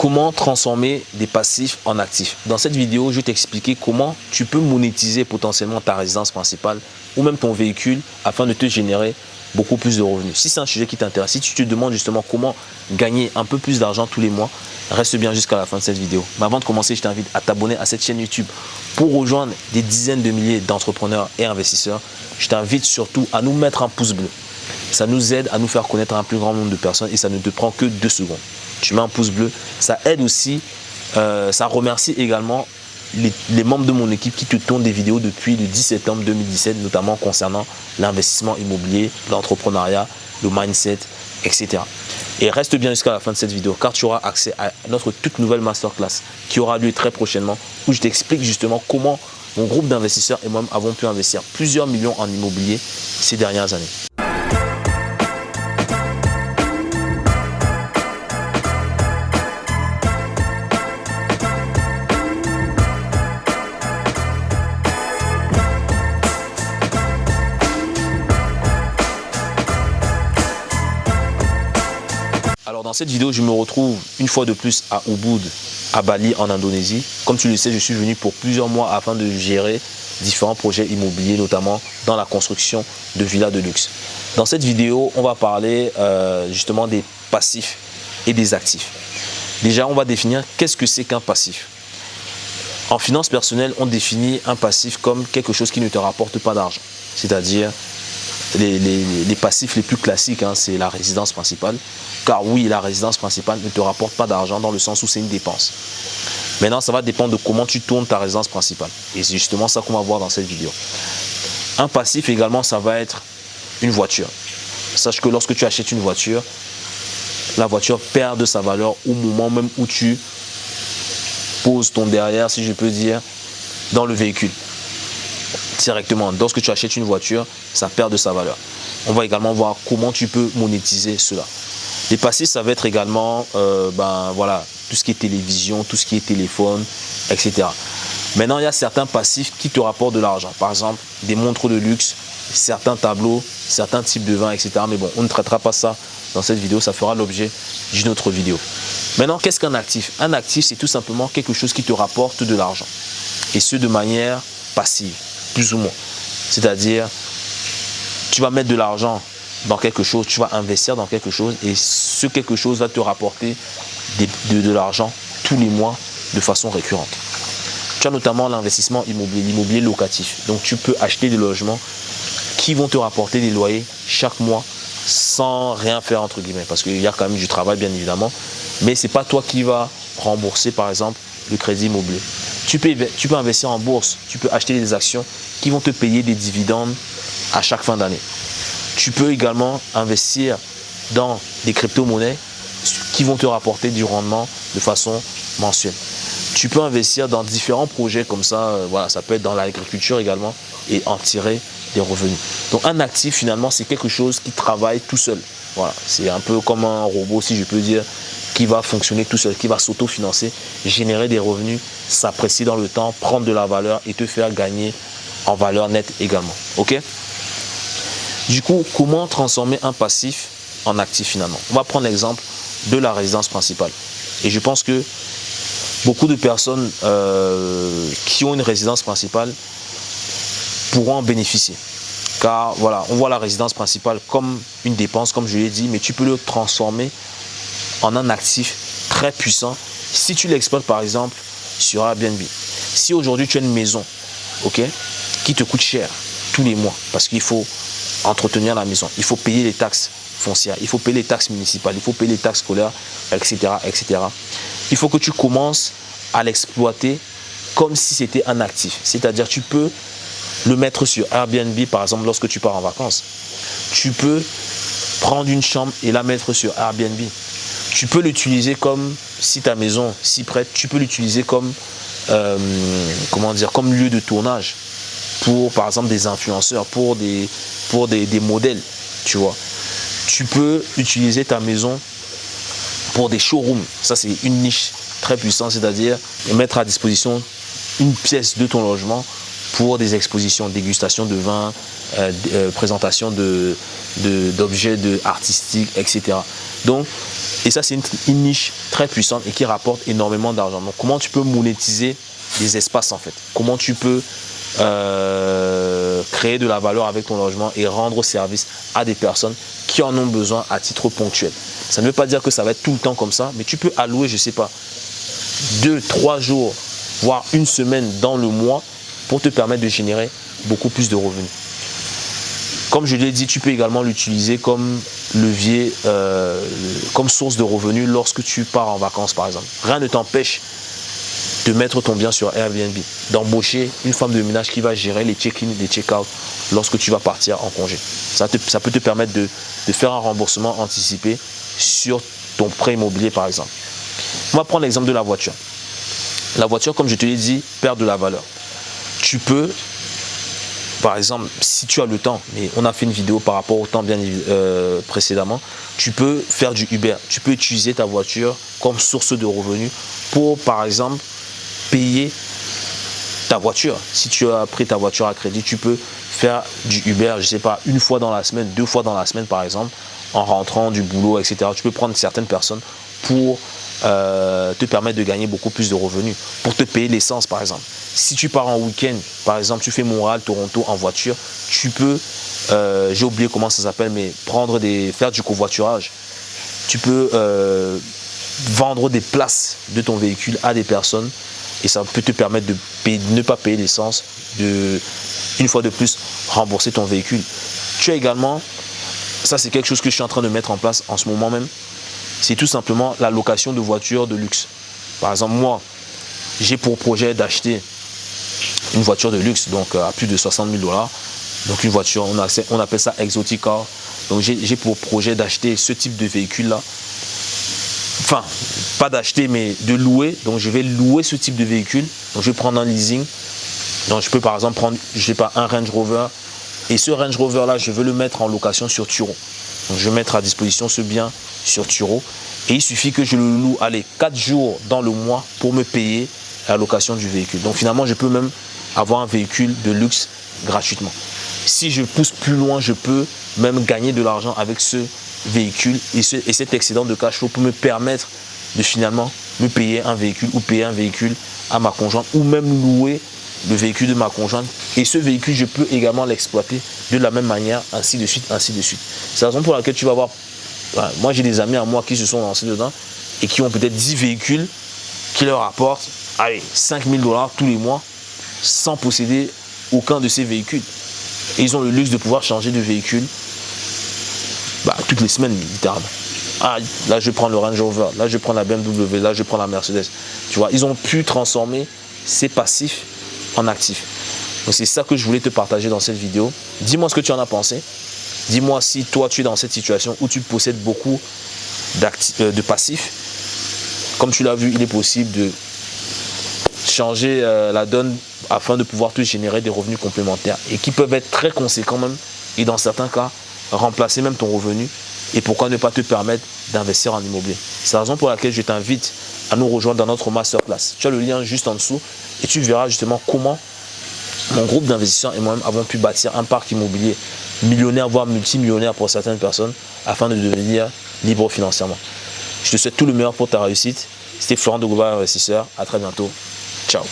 comment transformer des passifs en actifs. Dans cette vidéo, je vais t'expliquer comment tu peux monétiser potentiellement ta résidence principale ou même ton véhicule afin de te générer beaucoup plus de revenus. Si c'est un sujet qui t'intéresse, si tu te demandes justement comment gagner un peu plus d'argent tous les mois, reste bien jusqu'à la fin de cette vidéo. Mais avant de commencer, je t'invite à t'abonner à cette chaîne YouTube pour rejoindre des dizaines de milliers d'entrepreneurs et investisseurs. Je t'invite surtout à nous mettre un pouce bleu. Ça nous aide à nous faire connaître un plus grand nombre de personnes et ça ne te prend que deux secondes. Tu mets un pouce bleu. Ça aide aussi, euh, ça remercie également les, membres de mon équipe qui te tournent des vidéos depuis le 10 septembre 2017, notamment concernant l'investissement immobilier, l'entrepreneuriat, le mindset, etc. Et reste bien jusqu'à la fin de cette vidéo car tu auras accès à notre toute nouvelle masterclass qui aura lieu très prochainement où je t'explique justement comment mon groupe d'investisseurs et moi-même avons pu investir plusieurs millions en immobilier ces dernières années. Dans cette vidéo, je me retrouve une fois de plus à Ubud, à Bali, en Indonésie. Comme tu le sais, je suis venu pour plusieurs mois afin de gérer différents projets immobiliers, notamment dans la construction de villas de luxe. Dans cette vidéo, on va parler euh, justement des passifs et des actifs. Déjà, on va définir qu'est-ce que c'est qu'un passif. En finance personnelle, on définit un passif comme quelque chose qui ne te rapporte pas d'argent. C'est-à-dire, les, passifs les plus classiques, hein, c'est la résidence principale. Car oui, la résidence principale ne te rapporte pas d'argent dans le sens où c'est une dépense. Maintenant, ça va dépendre de comment tu tournes ta résidence principale. Et c'est justement ça qu'on va voir dans cette vidéo. Un passif également, ça va être une voiture. Sache que lorsque tu achètes une voiture, la voiture perd de sa valeur au moment même où tu poses ton derrière, si je peux dire, dans le véhicule directement. Lorsque tu achètes une voiture, ça perd de sa valeur. On va également voir comment tu peux monétiser cela. Les passifs, ça va être également euh, ben, voilà, tout ce qui est télévision, tout ce qui est téléphone, etc. Maintenant, il y a certains passifs qui te rapportent de l'argent. Par exemple, des montres de luxe, certains tableaux, certains types de vins, etc. Mais bon, on ne traitera pas ça dans cette vidéo. Ça fera l'objet d'une autre vidéo. Maintenant, qu'est-ce qu'un actif? Un actif, c'est tout simplement quelque chose qui te rapporte de l'argent. Et ce, de manière passive plus ou moins. C'est-à-dire, tu vas mettre de l'argent dans quelque chose, tu vas investir dans quelque chose et ce quelque chose va te rapporter de, l'argent tous les mois de façon récurrente. Tu as notamment l'investissement immobilier, l'immobilier locatif. Donc tu peux acheter des logements qui vont te rapporter des loyers chaque mois sans rien faire entre guillemets parce qu'il y a quand même du travail bien évidemment mais c'est pas toi qui vas rembourser par exemple le crédit immobilier tu peux, investir en bourse, tu peux acheter des actions qui vont te payer des dividendes à chaque fin d'année. Tu peux également investir dans des crypto-monnaies qui vont te rapporter du rendement de façon mensuelle. Tu peux investir dans différents projets comme ça, euh, voilà, ça peut être dans l'agriculture également et en tirer des revenus. Donc un actif finalement c'est quelque chose qui travaille tout seul. Voilà, c'est un peu comme un robot si je peux dire qui va fonctionner tout seul, qui va s'auto-financer, générer des revenus, s'apprécier dans le temps, prendre de la valeur et te faire gagner en valeur nette également. Ok? Du coup, comment transformer un passif en actif finalement? On va prendre l'exemple de la résidence principale. Et je pense que beaucoup de personnes euh, qui ont une résidence principale pourront en bénéficier. Car voilà, on voit la résidence principale comme une dépense, comme je l'ai dit, mais tu peux le transformer en un actif très puissant si tu l'exploites par exemple sur Airbnb. Si aujourd'hui tu as une maison qui te coûte cher tous les mois parce qu'il faut entretenir la maison, il faut payer les taxes foncières, il faut payer les taxes municipales, il faut payer les taxes scolaires, etc. etc. Il faut que tu commences à l'exploiter comme si c'était un actif. C'est-à-dire tu peux le mettre sur Airbnb par exemple lorsque tu pars en vacances. Tu peux prendre une chambre et la mettre sur Airbnb tu peux l'utiliser comme, si ta maison si prête, tu peux l'utiliser comme, euh, comment dire, comme lieu de tournage pour, par exemple, des influenceurs, pour des, pour des, modèles, tu vois. Tu peux utiliser ta maison pour des showrooms. Ça, c'est une niche très puissante, c'est-à-dire mettre à disposition une pièce de ton logement pour des expositions, dégustation de vin, euh, euh, présentation d'objets de, artistiques, etc. Donc, et ça, c'est une, niche très puissante et qui rapporte énormément d'argent. Donc, comment tu peux monétiser des espaces en fait? Comment tu peux euh, créer de la valeur avec ton logement et rendre service à des personnes qui en ont besoin à titre ponctuel? Ça ne veut pas dire que ça va être tout le temps comme ça, mais tu peux allouer, je ne sais pas, deux, trois jours, voire une semaine dans le mois pour te permettre de générer beaucoup plus de revenus. Comme je l'ai dit, tu peux également l'utiliser comme levier, euh, comme source de revenus lorsque tu pars en vacances par exemple. Rien ne t'empêche de mettre ton bien sur Airbnb, d'embaucher une femme de ménage qui va gérer les check-in, les check-out lorsque tu vas partir en congé. Ça, ça peut te permettre de, de, faire un remboursement anticipé sur ton prêt immobilier par exemple. On va prendre l'exemple de la voiture. La voiture, comme je te l'ai dit, perd de la valeur tu peux, par exemple, si tu as le temps, mais on a fait une vidéo par rapport au temps bien euh, précédemment, tu peux faire du Uber. Tu peux utiliser ta voiture comme source de revenus pour, par exemple, payer ta voiture. Si tu as pris ta voiture à crédit, tu peux faire du Uber, je sais pas, une fois dans la semaine, deux fois dans la semaine, par exemple, en rentrant du boulot, etc. Tu peux prendre certaines personnes pour euh, te permettre de gagner beaucoup plus de revenus, pour te payer l'essence, par exemple. Si tu pars en week-end, par exemple, tu fais Montréal, Toronto en voiture, tu peux, euh, j'ai oublié comment ça s'appelle, mais prendre des, faire du covoiturage. Tu peux euh, vendre des places de ton véhicule à des personnes et ça peut te permettre de, ne pas payer l'essence, de une fois de plus rembourser ton véhicule. Tu as également, ça c'est quelque chose que je suis en train de mettre en place en ce moment même, c'est tout simplement la location de voitures de luxe. Par exemple, moi, j'ai pour projet d'acheter une voiture de luxe, donc euh, à plus de 60 000 dollars. Donc une voiture, on, appelle ça exotic car. Donc j'ai pour projet d'acheter ce type de véhicule-là. Enfin, pas d'acheter, mais de louer. Donc je vais louer ce type de véhicule. Donc je vais prendre un leasing. Donc je peux par exemple prendre, je sais pas, un Range Rover. Et ce Range Rover-là, je veux le mettre en location sur Turo. Je vais mettre à disposition ce bien sur Turo. Et il suffit que je le loue, allez, 4 jours dans le mois pour me payer la location du véhicule. Donc finalement, je peux même avoir un véhicule de luxe gratuitement. Si je pousse plus loin, je peux même gagner de l'argent avec ce véhicule et, et cet excédent de cash flow pour me permettre de finalement me payer un véhicule ou payer un véhicule à ma conjointe ou même louer le véhicule de ma conjointe. Et ce véhicule, je peux également l'exploiter de la même manière, ainsi de suite, ainsi de suite. C'est la raison pour laquelle tu vas voir, moi j'ai des amis à moi qui se sont lancés dedans et qui ont peut-être 10 véhicules qui leur apportent allez, 5000 dollars tous les mois sans posséder aucun de ces véhicules. Et ils ont le luxe de pouvoir changer de véhicule bah, toutes les semaines, littéralement. Ah, là, je prends le Range Rover, là, je prends la BMW, là, je prends la Mercedes. Tu vois, ils ont pu transformer ces passifs en actifs. Donc, c'est ça que je voulais te partager dans cette vidéo. Dis-moi ce que tu en as pensé. Dis-moi si toi, tu es dans cette situation où tu possèdes beaucoup euh, de passifs. Comme tu l'as vu, il est possible de changer euh, la donne afin de pouvoir te générer des revenus complémentaires et qui peuvent être très conséquents même et dans certains cas remplacer même ton revenu et pourquoi ne pas te permettre d'investir en immobilier. C'est la raison pour laquelle je t'invite à nous rejoindre dans notre masterclass. Tu as le lien juste en dessous et tu verras justement comment mon groupe d'investisseurs et moi-même avons pu bâtir un parc immobilier millionnaire, voire multimillionnaire pour certaines personnes afin de devenir libre financièrement. Je te souhaite tout le meilleur pour ta réussite. C'était Florent de Investisseur. À très bientôt. Ciao